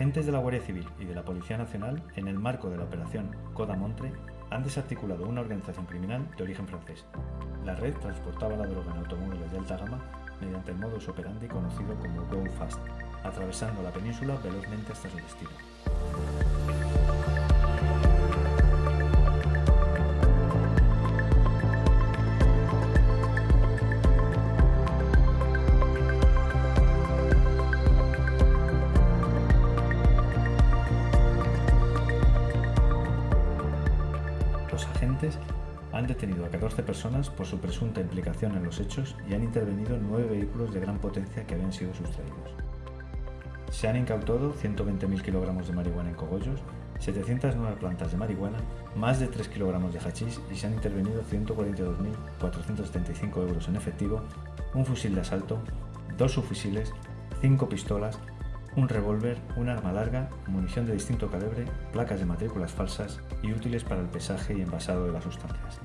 Agentes de la Guardia Civil y de la Policía Nacional, en el marco de la operación Coda Montre, han desarticulado una organización criminal de origen francés. La red transportaba la droga en automóviles de alta gama mediante el modus operandi conocido como Go Fast, atravesando la península velozmente hasta su destino. Agentes han detenido a 14 personas por su presunta implicación en los hechos y han intervenido en nueve vehículos de gran potencia que habían sido sustraídos. Se han incautado 120.000 kilogramos de marihuana en cogollos, 709 plantas de marihuana, más de 3 kilogramos de hachís y se han intervenido 142.475 euros en efectivo, un fusil de asalto, dos subfusiles, 5 pistolas, un revólver, un arma larga, munición de distinto calibre, placas de matrículas falsas y útiles para el pesaje y envasado de las sustancias.